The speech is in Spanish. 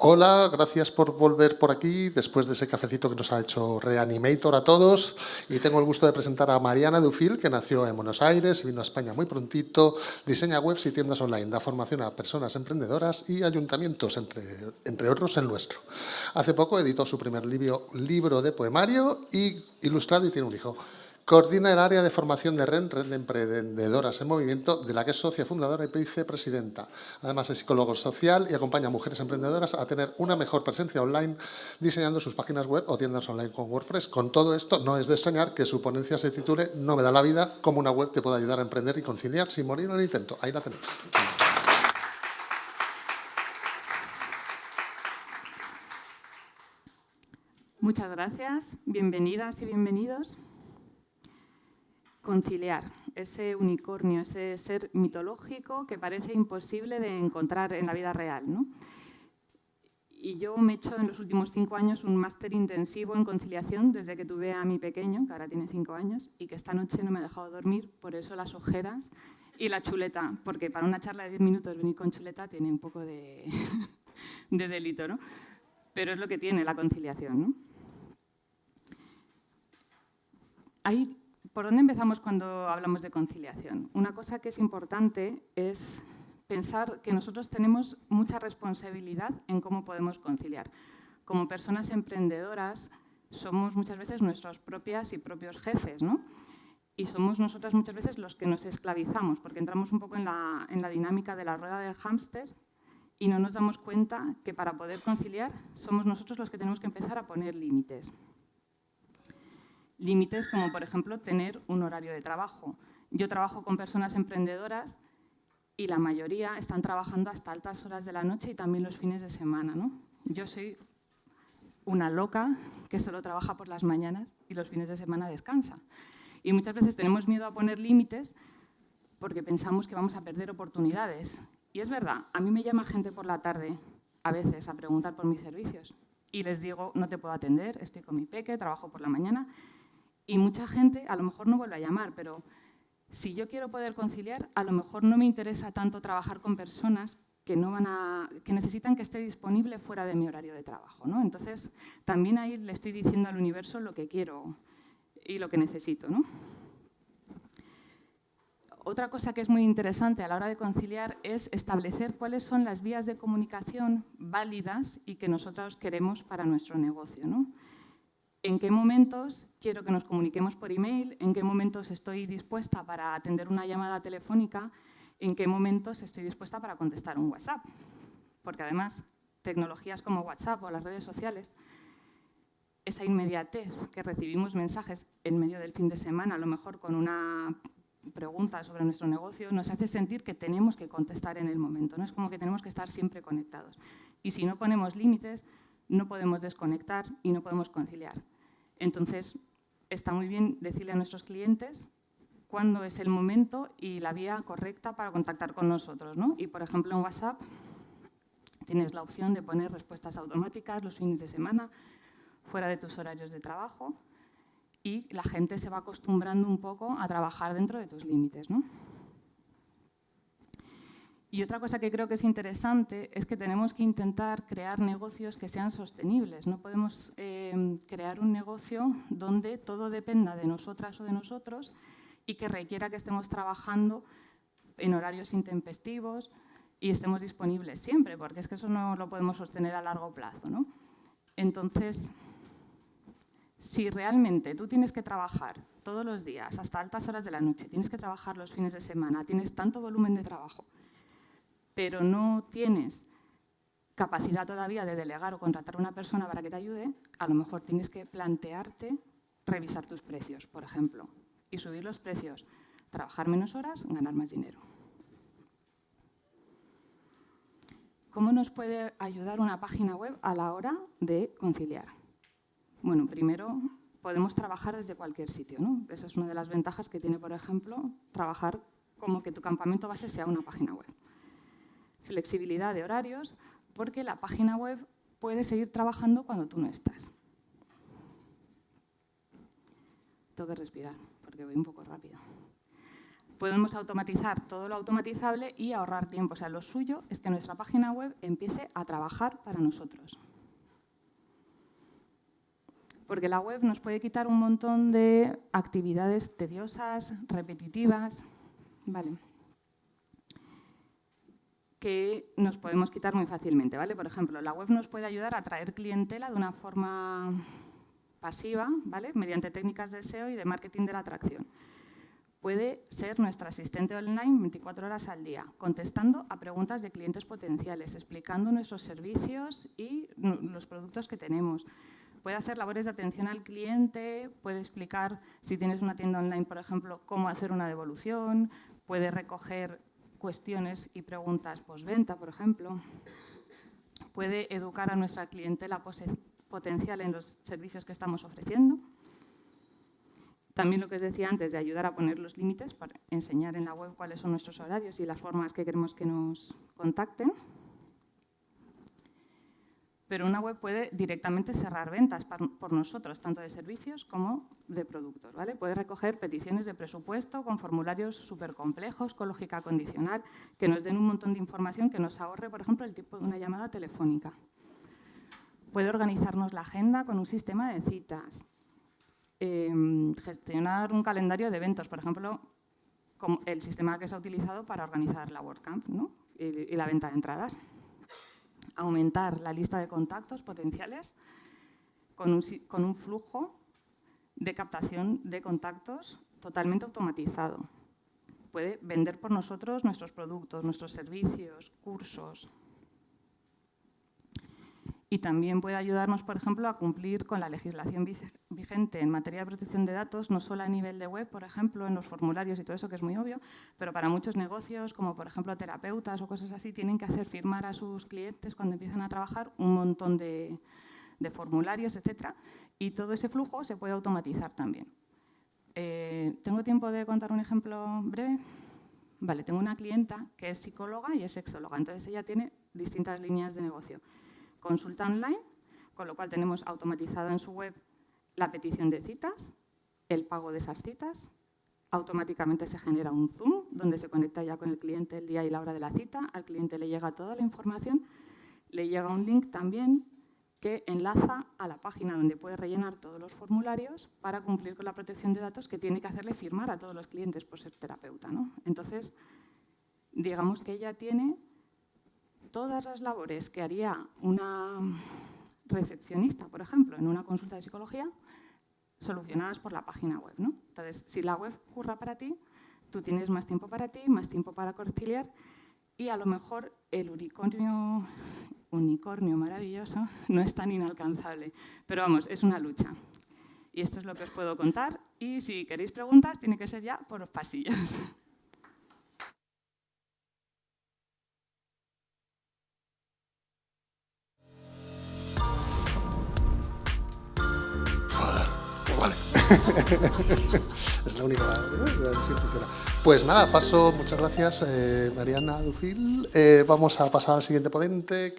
Hola, gracias por volver por aquí después de ese cafecito que nos ha hecho Reanimator a todos. Y tengo el gusto de presentar a Mariana Dufil, que nació en Buenos Aires, vino a España muy prontito, diseña webs y tiendas online, da formación a personas emprendedoras y ayuntamientos, entre, entre otros el nuestro. Hace poco editó su primer libro, libro de poemario y ilustrado y tiene un hijo. Coordina el área de formación de REN, Red de Emprendedoras en Movimiento, de la que es socia fundadora y vicepresidenta. Además es psicólogo social y acompaña a mujeres emprendedoras a tener una mejor presencia online diseñando sus páginas web o tiendas online con WordPress. Con todo esto, no es de extrañar que su ponencia se titule No me da la vida, cómo una web te puede ayudar a emprender y conciliar sin morir en el intento. Ahí la tenéis. Muchas gracias, bienvenidas y bienvenidos conciliar ese unicornio, ese ser mitológico que parece imposible de encontrar en la vida real. Y yo me he hecho en los últimos cinco años un máster intensivo en conciliación desde que tuve a mi pequeño, que ahora tiene cinco años, y que esta noche no me ha dejado dormir, por eso las ojeras y la chuleta, porque para una charla de diez minutos venir con chuleta tiene un poco de, de delito, ¿no? Pero es lo que tiene la conciliación, ¿no? Hay ¿Por dónde empezamos cuando hablamos de conciliación? Una cosa que es importante es pensar que nosotros tenemos mucha responsabilidad en cómo podemos conciliar. Como personas emprendedoras somos muchas veces nuestros propias y propios jefes, ¿no? Y somos nosotras muchas veces los que nos esclavizamos, porque entramos un poco en la, en la dinámica de la rueda del hámster y no nos damos cuenta que para poder conciliar somos nosotros los que tenemos que empezar a poner límites límites como, por ejemplo, tener un horario de trabajo. Yo trabajo con personas emprendedoras y la mayoría están trabajando hasta altas horas de la noche y también los fines de semana. ¿no? Yo soy una loca que solo trabaja por las mañanas y los fines de semana descansa. Y muchas veces tenemos miedo a poner límites porque pensamos que vamos a perder oportunidades. Y es verdad, a mí me llama gente por la tarde a veces a preguntar por mis servicios y les digo, no te puedo atender, estoy con mi peque, trabajo por la mañana y mucha gente a lo mejor no vuelve a llamar, pero si yo quiero poder conciliar, a lo mejor no me interesa tanto trabajar con personas que, no van a, que necesitan que esté disponible fuera de mi horario de trabajo. ¿no? Entonces, también ahí le estoy diciendo al universo lo que quiero y lo que necesito. ¿no? Otra cosa que es muy interesante a la hora de conciliar es establecer cuáles son las vías de comunicación válidas y que nosotros queremos para nuestro negocio. ¿no? En qué momentos quiero que nos comuniquemos por email, en qué momentos estoy dispuesta para atender una llamada telefónica, en qué momentos estoy dispuesta para contestar un WhatsApp. Porque además, tecnologías como WhatsApp o las redes sociales, esa inmediatez que recibimos mensajes en medio del fin de semana, a lo mejor con una pregunta sobre nuestro negocio, nos hace sentir que tenemos que contestar en el momento. ¿no? Es como que tenemos que estar siempre conectados. Y si no ponemos límites, no podemos desconectar y no podemos conciliar. Entonces, está muy bien decirle a nuestros clientes cuándo es el momento y la vía correcta para contactar con nosotros. ¿no? Y, por ejemplo, en WhatsApp tienes la opción de poner respuestas automáticas los fines de semana, fuera de tus horarios de trabajo, y la gente se va acostumbrando un poco a trabajar dentro de tus límites. ¿no? Y otra cosa que creo que es interesante es que tenemos que intentar crear negocios que sean sostenibles. No podemos eh, crear un negocio donde todo dependa de nosotras o de nosotros y que requiera que estemos trabajando en horarios intempestivos y estemos disponibles siempre, porque es que eso no lo podemos sostener a largo plazo. ¿no? Entonces, si realmente tú tienes que trabajar todos los días, hasta altas horas de la noche, tienes que trabajar los fines de semana, tienes tanto volumen de trabajo, pero no tienes capacidad todavía de delegar o contratar a una persona para que te ayude, a lo mejor tienes que plantearte revisar tus precios, por ejemplo, y subir los precios. Trabajar menos horas, ganar más dinero. ¿Cómo nos puede ayudar una página web a la hora de conciliar? Bueno, primero podemos trabajar desde cualquier sitio. ¿no? Esa es una de las ventajas que tiene, por ejemplo, trabajar como que tu campamento base sea una página web flexibilidad de horarios, porque la página web puede seguir trabajando cuando tú no estás. Tengo que respirar, porque voy un poco rápido. Podemos automatizar todo lo automatizable y ahorrar tiempo. O sea, lo suyo es que nuestra página web empiece a trabajar para nosotros. Porque la web nos puede quitar un montón de actividades tediosas, repetitivas, ¿vale? Que nos podemos quitar muy fácilmente. ¿vale? Por ejemplo, la web nos puede ayudar a atraer clientela de una forma pasiva, ¿vale? mediante técnicas de SEO y de marketing de la atracción. Puede ser nuestro asistente online 24 horas al día, contestando a preguntas de clientes potenciales, explicando nuestros servicios y los productos que tenemos. Puede hacer labores de atención al cliente, puede explicar, si tienes una tienda online, por ejemplo, cómo hacer una devolución, puede recoger cuestiones y preguntas postventa, por ejemplo. Puede educar a nuestra clientela potencial en los servicios que estamos ofreciendo. También lo que os decía antes, de ayudar a poner los límites para enseñar en la web cuáles son nuestros horarios y las formas que queremos que nos contacten pero una web puede directamente cerrar ventas por nosotros, tanto de servicios como de productos. ¿vale? Puede recoger peticiones de presupuesto con formularios súper complejos, con lógica condicional, que nos den un montón de información que nos ahorre, por ejemplo, el tipo de una llamada telefónica. Puede organizarnos la agenda con un sistema de citas, em, gestionar un calendario de eventos, por ejemplo, como el sistema que se ha utilizado para organizar la WordCamp ¿no? y la venta de entradas aumentar la lista de contactos potenciales con un, flujo de captación de contactos totalmente automatizado. Puede vender por nosotros nuestros productos, nuestros servicios, cursos, y también puede ayudarnos, por ejemplo, a cumplir con la legislación vigente en materia de protección de datos, no solo a nivel de web, por ejemplo, en los formularios y todo eso, que es muy obvio, pero para muchos negocios, como por ejemplo terapeutas o cosas así, tienen que hacer firmar a sus clientes cuando empiezan a trabajar un montón de, formularios, etcétera, y todo ese flujo se puede automatizar también. Eh, ¿Tengo tiempo de contar un ejemplo breve? Vale, tengo una clienta que es psicóloga y es sexóloga, entonces ella tiene distintas líneas de negocio consulta online, con lo cual tenemos automatizada en su web la petición de citas, el pago de esas citas, automáticamente se genera un Zoom donde se conecta ya con el cliente el día y la hora de la cita, al cliente le llega toda la información, le llega un link también que enlaza a la página donde puede rellenar todos los formularios para cumplir con la protección de datos que tiene que hacerle firmar a todos los clientes por ser terapeuta. ¿no? Entonces, digamos que ella tiene todas las labores que haría una recepcionista, por ejemplo, en una consulta de psicología, solucionadas por la página web. ¿no? Entonces, si la web curra para ti, tú tienes más tiempo para ti, más tiempo para conciliar y a lo mejor el unicornio, unicornio maravilloso no es tan inalcanzable. Pero vamos, es una lucha. Y esto es lo que os puedo contar. Y si queréis preguntas, tiene que ser ya por los pasillos. es la única ¿eh? Pues nada, paso, muchas gracias eh, Mariana Dufil. Eh, vamos a pasar al siguiente ponente. Que